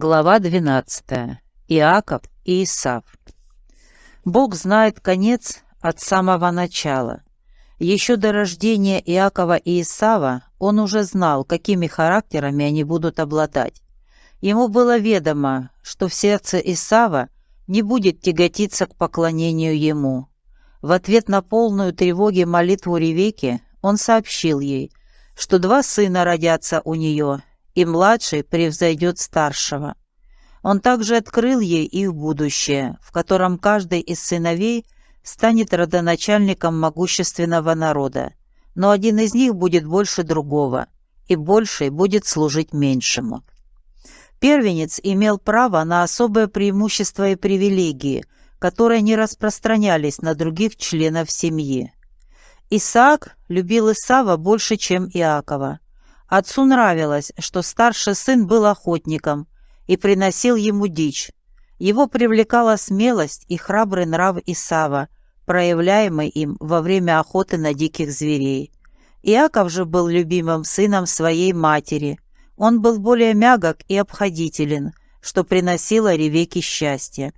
Глава 12. Иаков и Исав. Бог знает конец от самого начала. Еще до рождения Иакова и Исава он уже знал, какими характерами они будут обладать. Ему было ведомо, что в сердце Исава не будет тяготиться к поклонению ему. В ответ на полную тревоги молитву Ревеки он сообщил ей, что два сына родятся у нее, и младший превзойдет старшего. Он также открыл ей их будущее, в котором каждый из сыновей станет родоначальником могущественного народа, но один из них будет больше другого, и больший будет служить меньшему. Первенец имел право на особое преимущество и привилегии, которые не распространялись на других членов семьи. Исаак любил Исава больше, чем Иакова. Отцу нравилось, что старший сын был охотником и приносил ему дичь. Его привлекала смелость и храбрый нрав Исава, проявляемый им во время охоты на диких зверей. Иаков же был любимым сыном своей матери. Он был более мягок и обходителен, что приносило Ревеке счастье.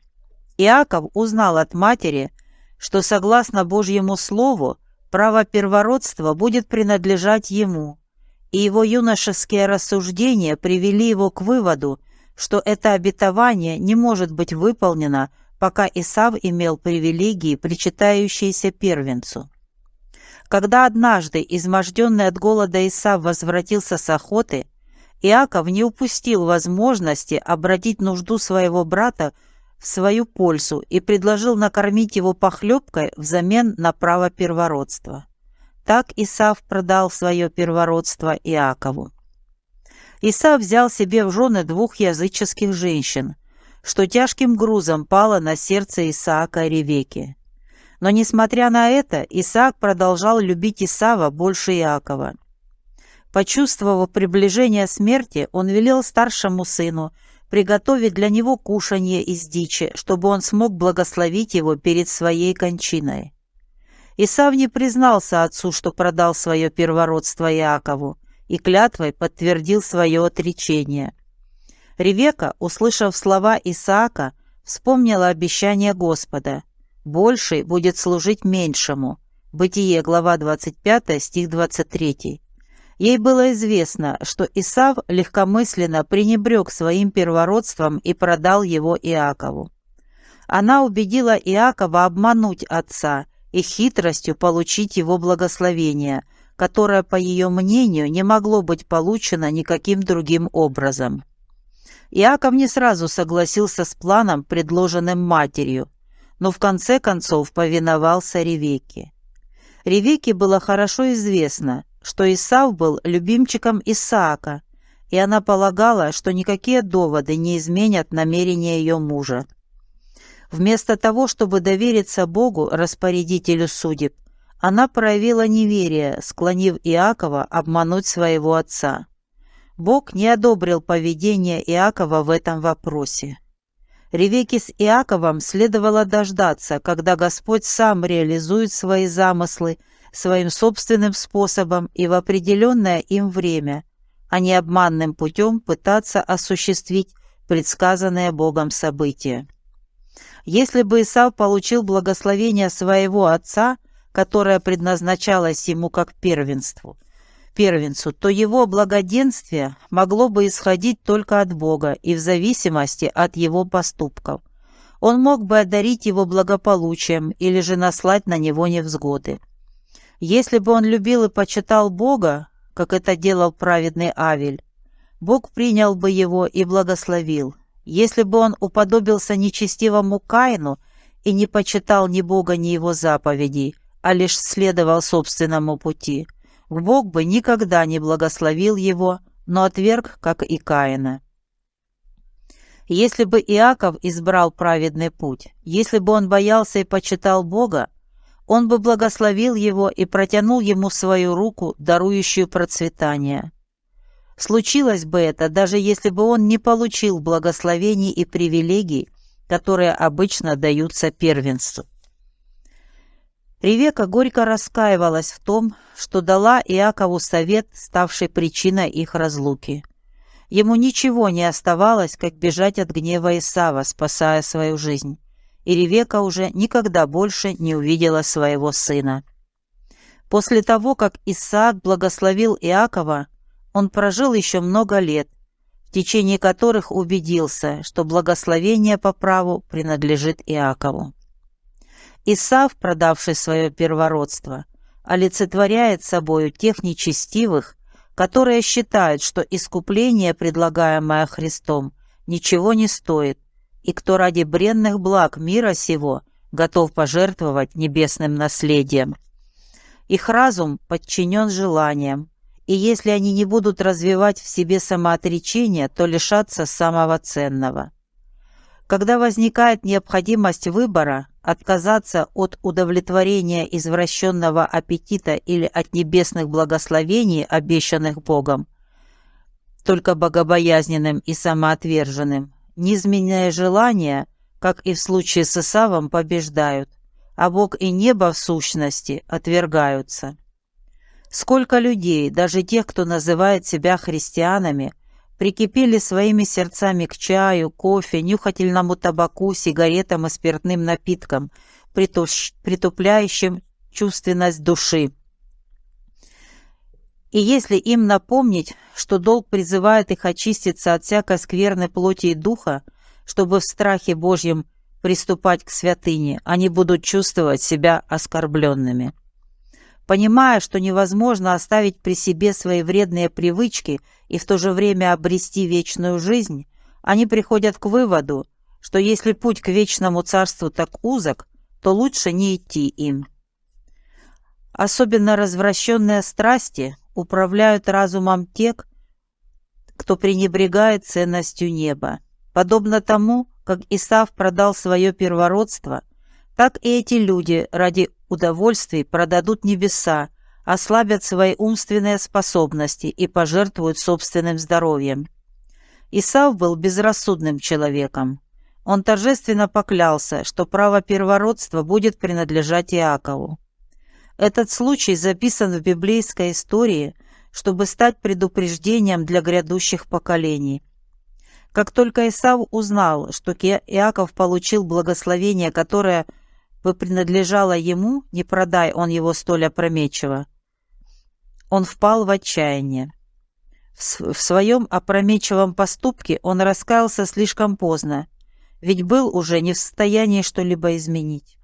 Иаков узнал от матери, что согласно Божьему Слову право первородства будет принадлежать ему, и его юношеские рассуждения привели его к выводу, что это обетование не может быть выполнено, пока Исав имел привилегии, причитающиеся первенцу. Когда однажды, изможденный от голода Исав возвратился с охоты, Иаков не упустил возможности обратить нужду своего брата в свою пользу и предложил накормить его похлебкой взамен на право первородства. Так Исав продал свое первородство Иакову. Исав взял себе в жены двух языческих женщин, что тяжким грузом пало на сердце Исаака и Ревеки. Но, несмотря на это, Исаак продолжал любить Исава больше Иакова. Почувствовав приближение смерти, он велел старшему сыну приготовить для него кушанье из дичи, чтобы он смог благословить его перед своей кончиной. Исав не признался отцу, что продал свое первородство Иакову, и клятвой подтвердил свое отречение. Ревека, услышав слова Исаака, вспомнила обещание Господа. «Больший будет служить меньшему». Бытие, глава 25, стих 23. Ей было известно, что Исав легкомысленно пренебрег своим первородством и продал его Иакову. Она убедила Иакова обмануть отца и хитростью получить его благословение, которое, по ее мнению, не могло быть получено никаким другим образом. Иаков не сразу согласился с планом, предложенным матерью, но в конце концов повиновался Ревеке. Ревеке было хорошо известно, что Исав был любимчиком Исаака, и она полагала, что никакие доводы не изменят намерения ее мужа. Вместо того, чтобы довериться Богу, распорядителю судеб, она проявила неверие, склонив Иакова обмануть своего отца. Бог не одобрил поведение Иакова в этом вопросе. Ревеке с Иаковом следовало дождаться, когда Господь сам реализует свои замыслы своим собственным способом и в определенное им время, а не обманным путем пытаться осуществить предсказанное Богом событие. Если бы Исав получил благословение своего отца, которое предназначалось ему как первенству, первенцу, то его благоденствие могло бы исходить только от Бога и в зависимости от его поступков. Он мог бы одарить его благополучием или же наслать на него невзгоды. Если бы он любил и почитал Бога, как это делал праведный Авель, Бог принял бы его и благословил, если бы он уподобился нечестивому Каину и не почитал ни Бога, ни его заповедей, а лишь следовал собственному пути, Бог бы никогда не благословил его, но отверг, как и Каина. Если бы Иаков избрал праведный путь, если бы он боялся и почитал Бога, он бы благословил его и протянул ему свою руку, дарующую процветание. Случилось бы это, даже если бы он не получил благословений и привилегий, которые обычно даются первенству. Ревека горько раскаивалась в том, что дала Иакову совет, ставший причиной их разлуки. Ему ничего не оставалось, как бежать от гнева Исава, спасая свою жизнь. И Ревека уже никогда больше не увидела своего сына. После того, как Исаак благословил Иакова, он прожил еще много лет, в течение которых убедился, что благословение по праву принадлежит Иакову. Исав, продавший свое первородство, олицетворяет собою тех нечестивых, которые считают, что искупление, предлагаемое Христом, ничего не стоит, и кто ради бренных благ мира сего готов пожертвовать небесным наследием. Их разум подчинен желаниям, и если они не будут развивать в себе самоотречение, то лишатся самого ценного. Когда возникает необходимость выбора, отказаться от удовлетворения извращенного аппетита или от небесных благословений, обещанных Богом, только богобоязненным и самоотверженным, низменные желания, как и в случае с Исавом, побеждают, а Бог и небо в сущности отвергаются. Сколько людей, даже тех, кто называет себя христианами, прикипели своими сердцами к чаю, кофе, нюхательному табаку, сигаретам и спиртным напиткам, притупляющим чувственность души. И если им напомнить, что долг призывает их очиститься от всякой скверной плоти и духа, чтобы в страхе Божьем приступать к святыне, они будут чувствовать себя оскорбленными. Понимая, что невозможно оставить при себе свои вредные привычки и в то же время обрести вечную жизнь, они приходят к выводу, что если путь к вечному царству так узок, то лучше не идти им. Особенно развращенные страсти управляют разумом тех, кто пренебрегает ценностью неба. Подобно тому, как Исав продал свое первородство, так и эти люди ради удовольствий продадут небеса, ослабят свои умственные способности и пожертвуют собственным здоровьем. Исав был безрассудным человеком. Он торжественно поклялся, что право первородства будет принадлежать Иакову. Этот случай записан в библейской истории, чтобы стать предупреждением для грядущих поколений. Как только Исав узнал, что Иаков получил благословение, которое – бы принадлежало ему, не продай он его столь опрометчиво. Он впал в отчаяние. В, в своем опрометчивом поступке он раскаялся слишком поздно, ведь был уже не в состоянии что-либо изменить.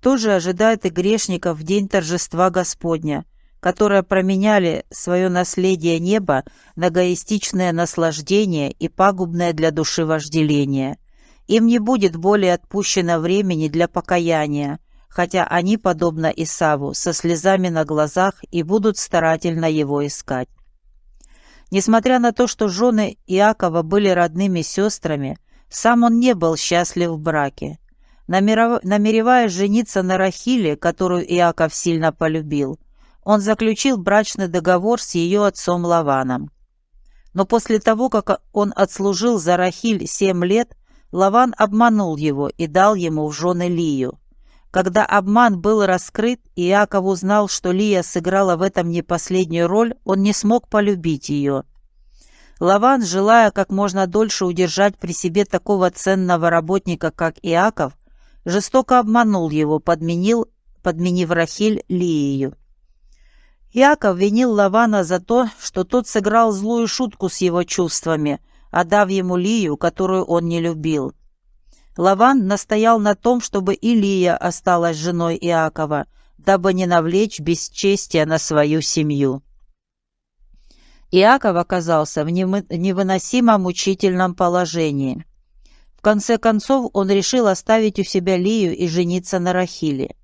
То же ожидает и грешников в день торжества Господня, которые променяли свое наследие неба на эгоистичное наслаждение и пагубное для души вожделение – им не будет более отпущено времени для покаяния, хотя они, подобно Исаву, со слезами на глазах и будут старательно его искать. Несмотря на то, что жены Иакова были родными сестрами, сам он не был счастлив в браке. Намереваясь жениться на Рахиле, которую Иаков сильно полюбил, он заключил брачный договор с ее отцом Лаваном. Но после того, как он отслужил за Рахиль семь лет, Лаван обманул его и дал ему в жены Лию. Когда обман был раскрыт, и Иаков узнал, что Лия сыграла в этом не последнюю роль, он не смог полюбить ее. Лаван, желая как можно дольше удержать при себе такого ценного работника, как Иаков, жестоко обманул его, подменил, подменив Рахиль Лиею. Иаков винил Лавана за то, что тот сыграл злую шутку с его чувствами, отдав ему Лию, которую он не любил. Лаван настоял на том, чтобы Илия осталась женой Иакова, дабы не навлечь бесчестия на свою семью. Иаков оказался в невыносимо мучительном положении. В конце концов он решил оставить у себя Лию и жениться на Рахиле.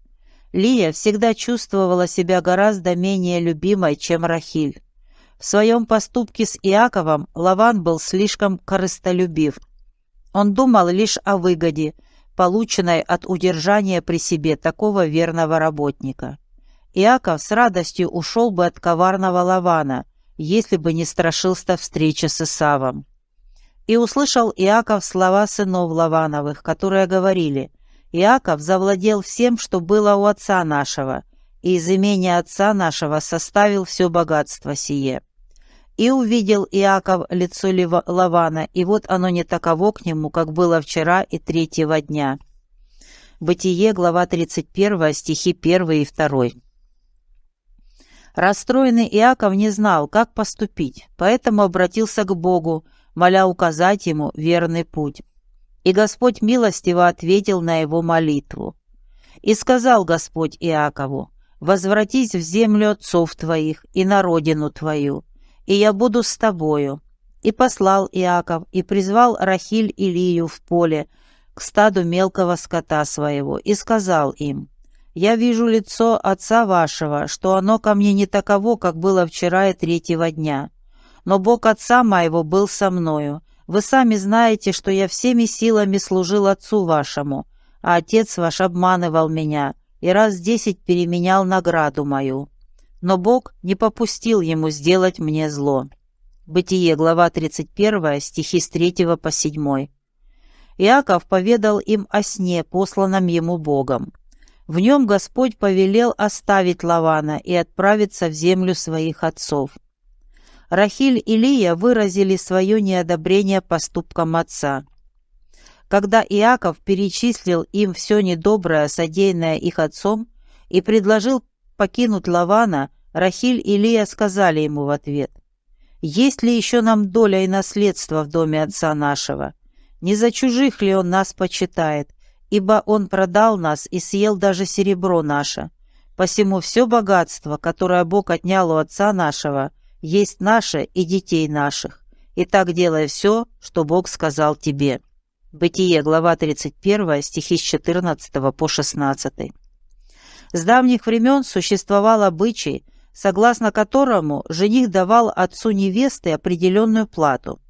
Лия всегда чувствовала себя гораздо менее любимой, чем Рахиль. В своем поступке с Иаковом Лаван был слишком корыстолюбив. Он думал лишь о выгоде, полученной от удержания при себе такого верного работника. Иаков с радостью ушел бы от коварного Лавана, если бы не страшился встречи с Исавом. И услышал Иаков слова сынов Лавановых, которые говорили, «Иаков завладел всем, что было у отца нашего, и из имения отца нашего составил все богатство сие». И увидел Иаков лицо Лавана, и вот оно не таково к нему, как было вчера и третьего дня. Бытие, глава 31, стихи 1 и 2. Расстроенный Иаков не знал, как поступить, поэтому обратился к Богу, моля указать ему верный путь. И Господь милостиво ответил на его молитву. «И сказал Господь Иакову, возвратись в землю отцов твоих и на родину твою, и я буду с тобою». И послал Иаков, и призвал Рахиль и Лию в поле к стаду мелкого скота своего, и сказал им, «Я вижу лицо отца вашего, что оно ко мне не таково, как было вчера и третьего дня. Но Бог отца моего был со мною. Вы сами знаете, что я всеми силами служил отцу вашему, а отец ваш обманывал меня и раз десять переменял награду мою но Бог не попустил ему сделать мне зло. Бытие, глава 31, стихи с 3 по 7. Иаков поведал им о сне, посланном ему Богом. В нем Господь повелел оставить Лавана и отправиться в землю своих отцов. Рахиль и Лия выразили свое неодобрение поступкам отца. Когда Иаков перечислил им все недоброе, содеянное их отцом, и предложил покинуть Лавана, Рахиль и Лия сказали ему в ответ, «Есть ли еще нам доля и наследство в доме отца нашего? Не за чужих ли он нас почитает, ибо он продал нас и съел даже серебро наше? Посему все богатство, которое Бог отнял у отца нашего, есть наше и детей наших. И так делай все, что Бог сказал тебе». Бытие, глава 31, стихи с 14 по 16. С давних времен существовал обычай, согласно которому жених давал отцу невесты определенную плату.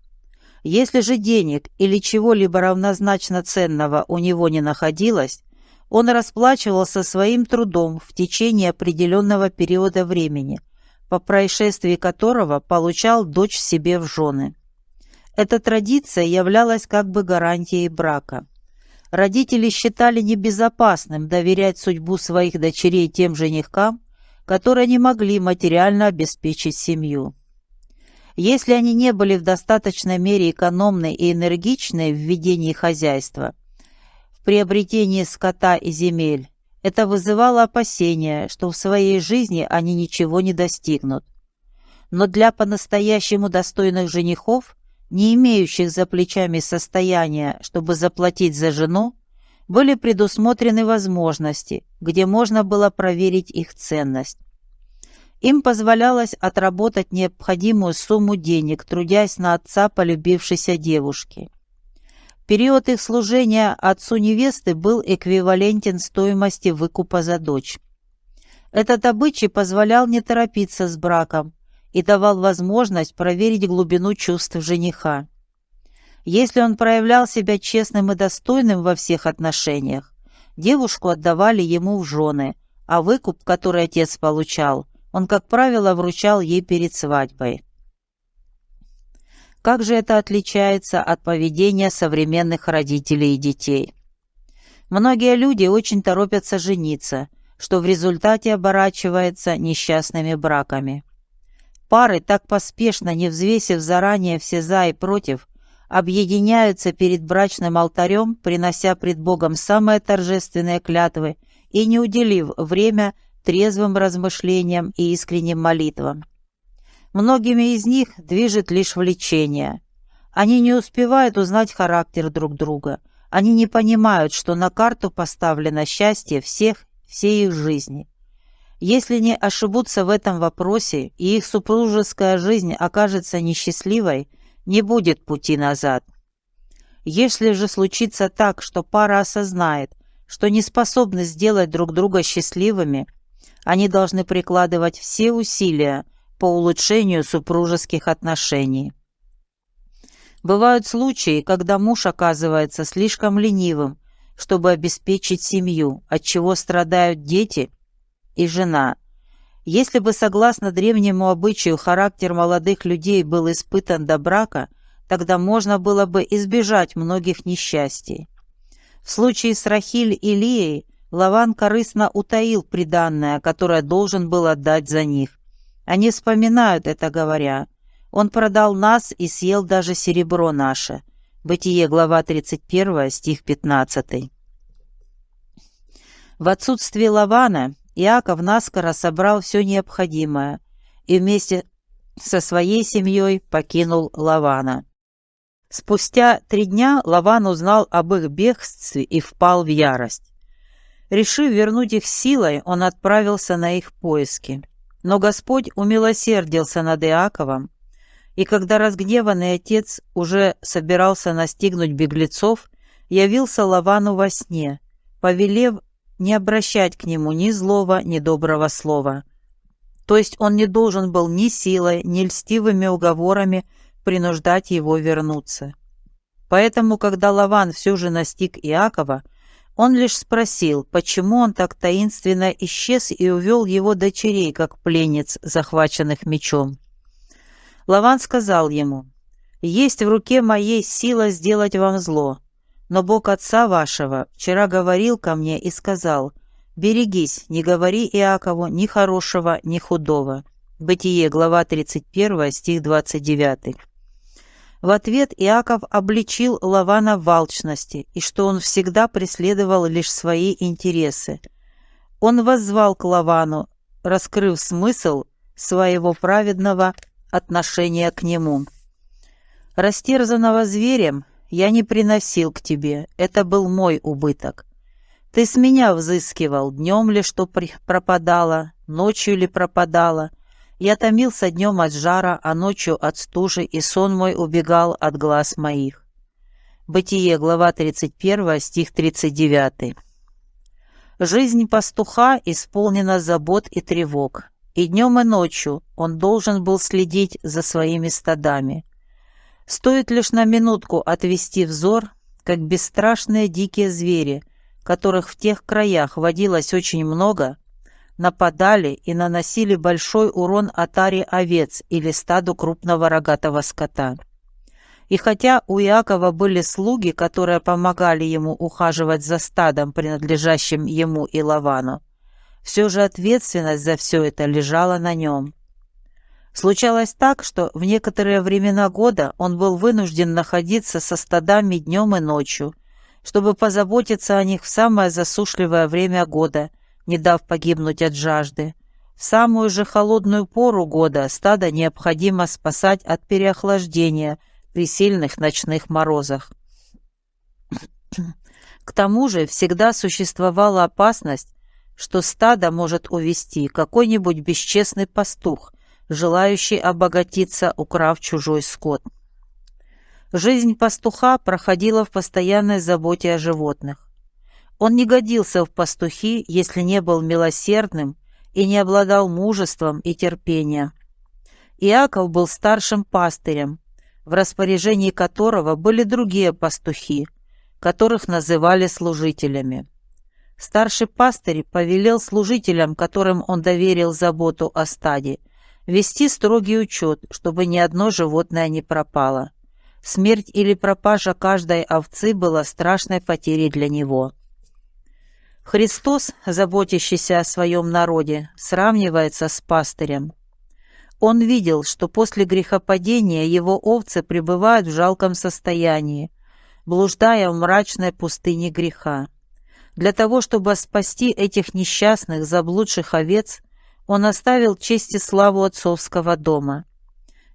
Если же денег или чего-либо равнозначно ценного у него не находилось, он расплачивался своим трудом в течение определенного периода времени, по происшествии которого получал дочь себе в жены. Эта традиция являлась как бы гарантией брака. Родители считали небезопасным доверять судьбу своих дочерей тем женихкам, которые не могли материально обеспечить семью. Если они не были в достаточной мере экономны и энергичны в ведении хозяйства, в приобретении скота и земель, это вызывало опасения, что в своей жизни они ничего не достигнут. Но для по-настоящему достойных женихов, не имеющих за плечами состояния, чтобы заплатить за жену, были предусмотрены возможности, где можно было проверить их ценность. Им позволялось отработать необходимую сумму денег, трудясь на отца полюбившейся девушки. Период их служения отцу невесты был эквивалентен стоимости выкупа за дочь. Этот обычай позволял не торопиться с браком и давал возможность проверить глубину чувств жениха. Если он проявлял себя честным и достойным во всех отношениях, девушку отдавали ему в жены, а выкуп, который отец получал, он, как правило, вручал ей перед свадьбой. Как же это отличается от поведения современных родителей и детей? Многие люди очень торопятся жениться, что в результате оборачивается несчастными браками. Пары, так поспешно не взвесив заранее все «за» и «против», объединяются перед брачным алтарем, принося пред Богом самые торжественные клятвы и не уделив время трезвым размышлениям и искренним молитвам. Многими из них движет лишь влечение. Они не успевают узнать характер друг друга. Они не понимают, что на карту поставлено счастье всех, всей их жизни. Если не ошибутся в этом вопросе и их супружеская жизнь окажется несчастливой – не будет пути назад. Если же случится так, что пара осознает, что не способны сделать друг друга счастливыми, они должны прикладывать все усилия по улучшению супружеских отношений. Бывают случаи, когда муж оказывается слишком ленивым, чтобы обеспечить семью, от чего страдают дети и жена, если бы, согласно древнему обычаю, характер молодых людей был испытан до брака, тогда можно было бы избежать многих несчастий. В случае с Рахиль и Лией Лаван корыстно утаил приданное, которое должен был отдать за них. Они вспоминают это, говоря, Он продал нас и съел даже серебро наше. Бытие, глава 31, стих 15. В отсутствие Лавана Иаков наскоро собрал все необходимое и вместе со своей семьей покинул Лавана. Спустя три дня Лаван узнал об их бегстве и впал в ярость. Решив вернуть их силой, он отправился на их поиски. Но Господь умилосердился над Иаковом и когда разгневанный отец уже собирался настигнуть беглецов, явился Лавану во сне, повелев не обращать к нему ни злого, ни доброго слова. То есть он не должен был ни силой, ни льстивыми уговорами принуждать его вернуться. Поэтому, когда Лаван все же настиг Иакова, он лишь спросил, почему он так таинственно исчез и увел его дочерей, как пленниц, захваченных мечом. Лаван сказал ему, «Есть в руке моей сила сделать вам зло, но Бог отца вашего вчера говорил ко мне и сказал, «Берегись, не говори Иакову ни хорошего, ни худого». Бытие, глава 31, стих 29. В ответ Иаков обличил Лавана в алчности и что он всегда преследовал лишь свои интересы. Он воззвал к Лавану, раскрыв смысл своего праведного отношения к нему. «Растерзанного зверем я не приносил к тебе, это был мой убыток. Ты с меня взыскивал, днем ли что пропадало, ночью ли пропадало. Я томился днем от жара, а ночью от стужи, и сон мой убегал от глаз моих». Бытие, глава 31, стих 39. Жизнь пастуха исполнена забот и тревог. И днем, и ночью он должен был следить за своими стадами. Стоит лишь на минутку отвести взор, как бесстрашные дикие звери, которых в тех краях водилось очень много, нападали и наносили большой урон отаре овец или стаду крупного рогатого скота. И хотя у Иакова были слуги, которые помогали ему ухаживать за стадом, принадлежащим ему и Лавану, все же ответственность за все это лежала на нем. Случалось так, что в некоторые времена года он был вынужден находиться со стадами днем и ночью, чтобы позаботиться о них в самое засушливое время года, не дав погибнуть от жажды. В самую же холодную пору года стадо необходимо спасать от переохлаждения при сильных ночных морозах. К тому же всегда существовала опасность, что стадо может увести какой-нибудь бесчестный пастух, желающий обогатиться, украв чужой скот. Жизнь пастуха проходила в постоянной заботе о животных. Он не годился в пастухи, если не был милосердным и не обладал мужеством и терпением. Иаков был старшим пастырем, в распоряжении которого были другие пастухи, которых называли служителями. Старший пастырь повелел служителям, которым он доверил заботу о стаде, вести строгий учет, чтобы ни одно животное не пропало. Смерть или пропажа каждой овцы была страшной потерей для него. Христос, заботящийся о своем народе, сравнивается с пастырем. Он видел, что после грехопадения его овцы пребывают в жалком состоянии, блуждая в мрачной пустыне греха. Для того, чтобы спасти этих несчастных, заблудших овец, он оставил честь и славу отцовского дома.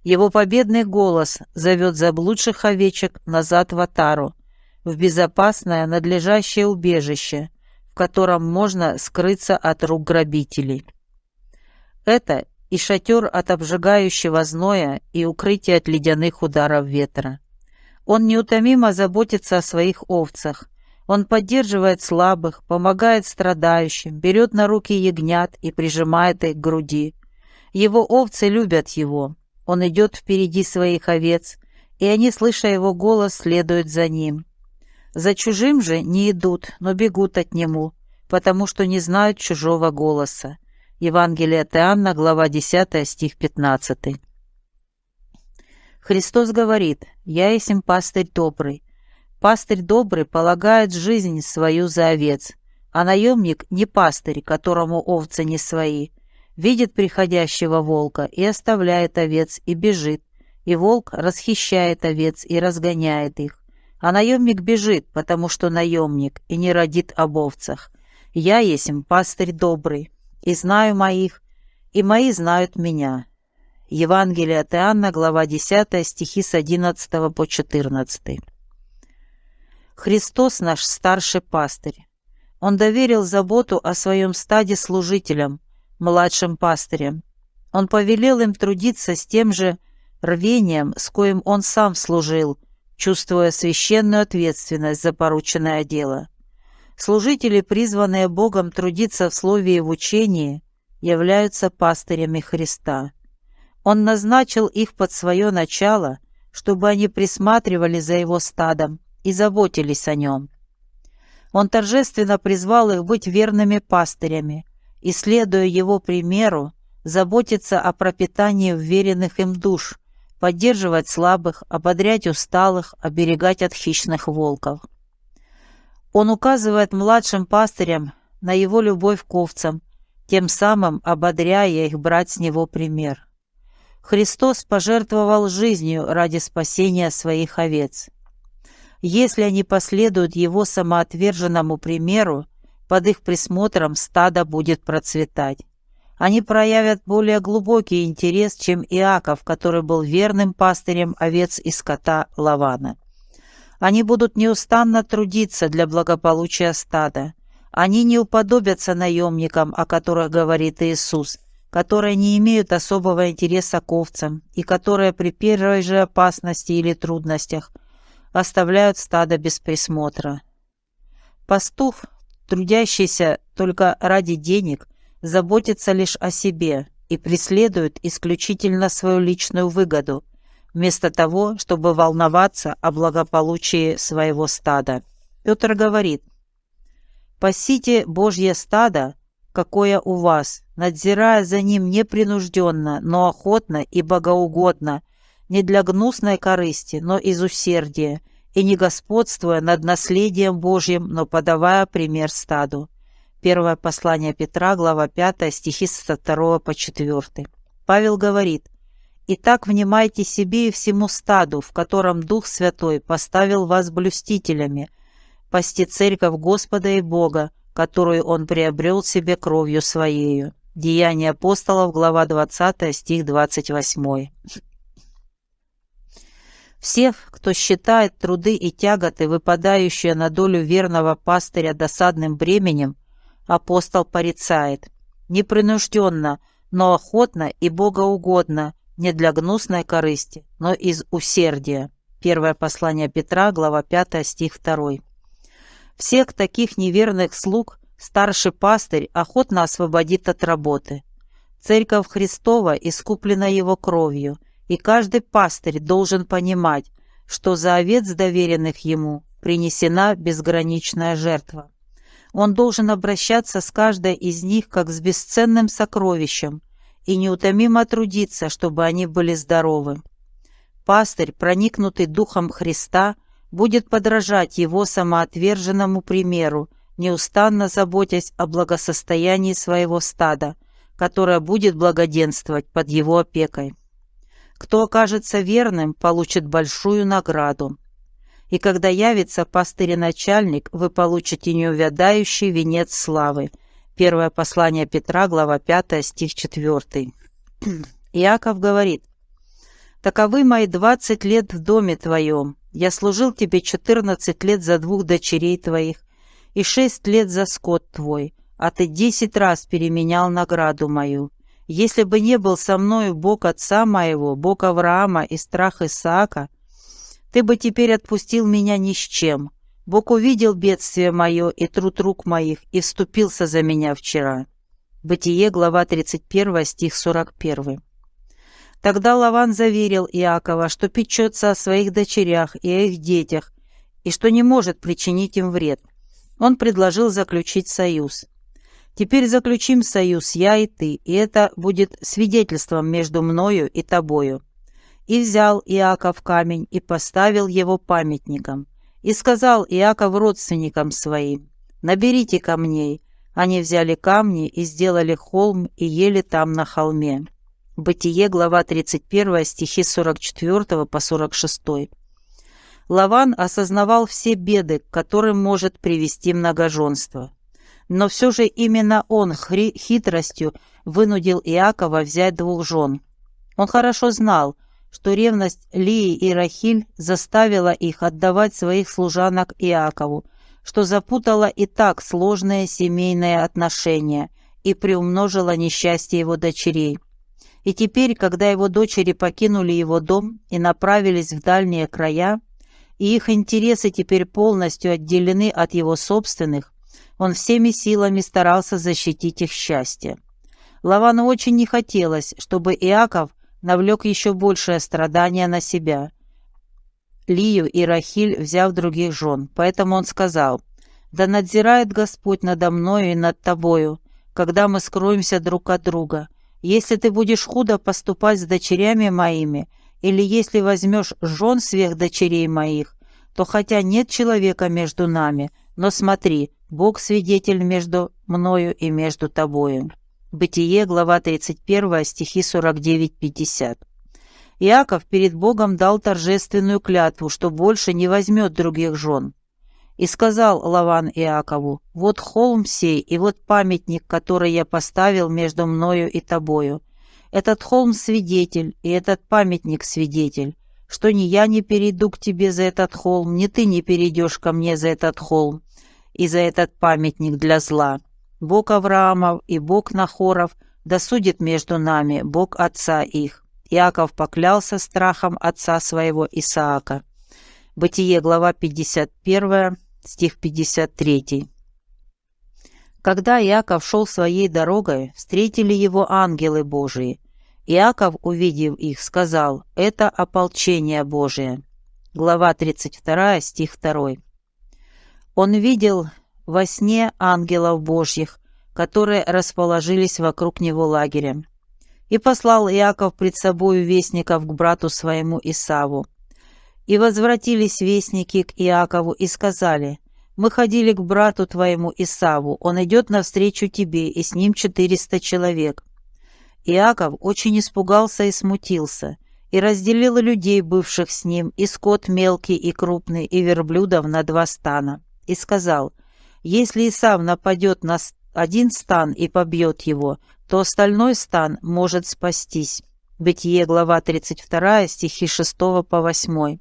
Его победный голос зовет заблудших овечек назад в Атару, в безопасное, надлежащее убежище, в котором можно скрыться от рук грабителей. Это и шатер от обжигающего зноя, и укрытие от ледяных ударов ветра. Он неутомимо заботится о своих овцах, он поддерживает слабых, помогает страдающим, берет на руки ягнят и прижимает их к груди. Его овцы любят его. Он идет впереди своих овец, и они, слыша его голос, следуют за ним. За чужим же не идут, но бегут от нему, потому что не знают чужого голоса. Евангелие от Иоанна, глава 10, стих 15. Христос говорит, «Я есть им пастырь добрый, Пастырь добрый полагает жизнь свою за овец, а наемник не пастырь, которому овцы не свои, видит приходящего волка и оставляет овец и бежит, и волк расхищает овец и разгоняет их. А наемник бежит, потому что наемник, и не родит об овцах. Я есть пастырь добрый, и знаю моих, и мои знают меня». Евангелие от Иоанна, глава 10, стихи с 11 по 14. Христос наш старший пастырь. Он доверил заботу о своем стаде служителям, младшим пастырям. Он повелел им трудиться с тем же рвением, с коим он сам служил, чувствуя священную ответственность за порученное дело. Служители, призванные Богом трудиться в слове и в учении, являются пастырями Христа. Он назначил их под свое начало, чтобы они присматривали за его стадом и заботились о нем. Он торжественно призвал их быть верными пастырями и, следуя его примеру, заботиться о пропитании вверенных им душ, поддерживать слабых, ободрять усталых, оберегать от хищных волков. Он указывает младшим пастырям на его любовь к овцам, тем самым ободряя их брать с него пример. Христос пожертвовал жизнью ради спасения своих овец. Если они последуют его самоотверженному примеру, под их присмотром стадо будет процветать. Они проявят более глубокий интерес, чем Иаков, который был верным пастырем овец и скота Лавана. Они будут неустанно трудиться для благополучия стада. Они не уподобятся наемникам, о которых говорит Иисус – которые не имеют особого интереса к овцам и которые при первой же опасности или трудностях оставляют стадо без присмотра. Пастух, трудящийся только ради денег, заботится лишь о себе и преследует исключительно свою личную выгоду, вместо того, чтобы волноваться о благополучии своего стада. Петр говорит, «Пасите Божье стадо, какое у вас, надзирая за ним непринужденно, но охотно и богоугодно, не для гнусной корысти, но из усердия, и не господствуя над наследием Божьим, но подавая пример стаду. Первое послание Петра, глава 5, стихи с 2 по 4. Павел говорит, «Итак, внимайте себе и всему стаду, в котором Дух Святой поставил вас блюстителями, пасти церковь Господа и Бога, которую он приобрел себе кровью своею». Деяния апостолов, глава 20, стих 28. Всех, кто считает труды и тяготы, выпадающие на долю верного пастыря досадным бременем, апостол порицает. Непринужденно, но охотно и богоугодно, не для гнусной корысти, но из усердия. Первое послание Петра, глава 5, стих 2. Всех таких неверных слуг старший пастырь охотно освободит от работы. Церковь Христова искуплена его кровью, и каждый пастырь должен понимать, что за овец, доверенных ему, принесена безграничная жертва. Он должен обращаться с каждой из них как с бесценным сокровищем и неутомимо трудиться, чтобы они были здоровы. Пастырь, проникнутый Духом Христа, будет подражать его самоотверженному примеру неустанно заботясь о благосостоянии своего стада, которое будет благоденствовать под его опекой. Кто окажется верным, получит большую награду. И когда явится пастырь-начальник, вы получите неувядающий венец славы. Первое послание Петра, глава 5, стих 4. Иаков говорит, «Таковы мои двадцать лет в доме твоем. Я служил тебе четырнадцать лет за двух дочерей твоих, и шесть лет за скот твой, а ты десять раз переменял награду мою. Если бы не был со мною Бог отца моего, Бог Авраама и страх Исаака, ты бы теперь отпустил меня ни с чем. Бог увидел бедствие мое и труд рук моих и вступился за меня вчера». Бытие, глава 31, стих 41. Тогда Лаван заверил Иакова, что печется о своих дочерях и о их детях, и что не может причинить им вред. Он предложил заключить союз. «Теперь заключим союз, я и ты, и это будет свидетельством между мною и тобою». И взял Иаков камень и поставил его памятником. И сказал Иаков родственникам своим, «Наберите камней». Они взяли камни и сделали холм и ели там на холме. Бытие, глава 31, стихи 44 по 46. Лаван осознавал все беды, к которым может привести многоженство. Но все же именно он хитростью вынудил Иакова взять двух жен. Он хорошо знал, что ревность Лии и Рахиль заставила их отдавать своих служанок Иакову, что запутала и так сложные семейные отношения и приумножила несчастье его дочерей. И теперь, когда его дочери покинули его дом и направились в дальние края, и их интересы теперь полностью отделены от его собственных, он всеми силами старался защитить их счастье. Лавану очень не хотелось, чтобы Иаков навлек еще большее страдание на себя. Лию и Рахиль взяв других жен, поэтому он сказал, «Да надзирает Господь надо мною и над тобою, когда мы скроемся друг от друга. Если ты будешь худо поступать с дочерями моими, или если возьмешь жен сверх дочерей моих, то хотя нет человека между нами, но смотри, Бог свидетель между мною и между тобою». Бытие, глава 31, стихи 49-50. Иаков перед Богом дал торжественную клятву, что больше не возьмет других жен. И сказал Лаван Иакову, «Вот холм сей, и вот памятник, который я поставил между мною и тобою. Этот холм свидетель, и этот памятник свидетель, что ни я не перейду к тебе за этот холм, ни ты не перейдешь ко мне за этот холм и за этот памятник для зла». Бог Авраамов и Бог Нахоров, да судит между нами Бог отца их. Иаков поклялся страхом отца своего Исаака. Бытие, глава 51, стих 53. Когда Иаков шел своей дорогой, встретили его ангелы Божии. Иаков, увидев их, сказал, «Это ополчение Божие». Глава 32, стих 2. Он видел во сне ангелов Божьих, которые расположились вокруг него лагерем. И послал Иаков пред собою вестников к брату своему Исаву. И возвратились вестники к Иакову и сказали, «Мы ходили к брату твоему Исаву, он идет навстречу тебе, и с ним четыреста человек». Иаков очень испугался и смутился, и разделил людей, бывших с ним, и скот мелкий и крупный, и верблюдов на два стана, и сказал, если Исав нападет на один стан и побьет его, то остальной стан может спастись. Бытие, глава 32, стихи 6 по 8.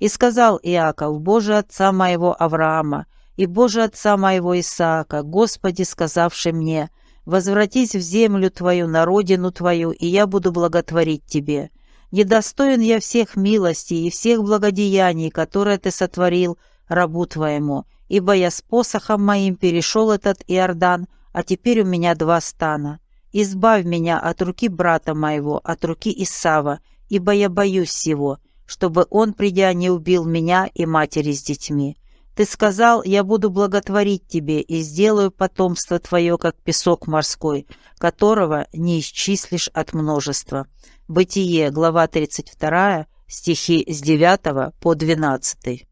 «И сказал Иаков, Боже отца моего Авраама, и Боже отца моего Исаака, Господи, сказавший мне, возвратись в землю твою, на родину твою, и я буду благотворить тебе. Недостоин я всех милостей и всех благодеяний, которые ты сотворил рабу твоему, ибо я с посохом моим перешел этот Иордан, а теперь у меня два стана. Избавь меня от руки брата моего, от руки Исава, ибо я боюсь его, чтобы он, придя, не убил меня и матери с детьми. Ты сказал, я буду благотворить тебе и сделаю потомство твое, как песок морской, которого не исчислишь от множества». Бытие, глава 32, стихи с 9 по 12.